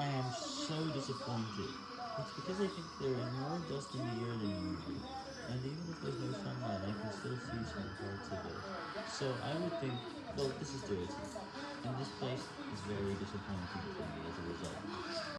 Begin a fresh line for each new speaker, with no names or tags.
I am so disappointed. It's because I think there is more dust in the air than usual, and even if there's no sunlight, I can still see some parts of it. So I would think, well, this is dirty, and this place is very disappointing for me.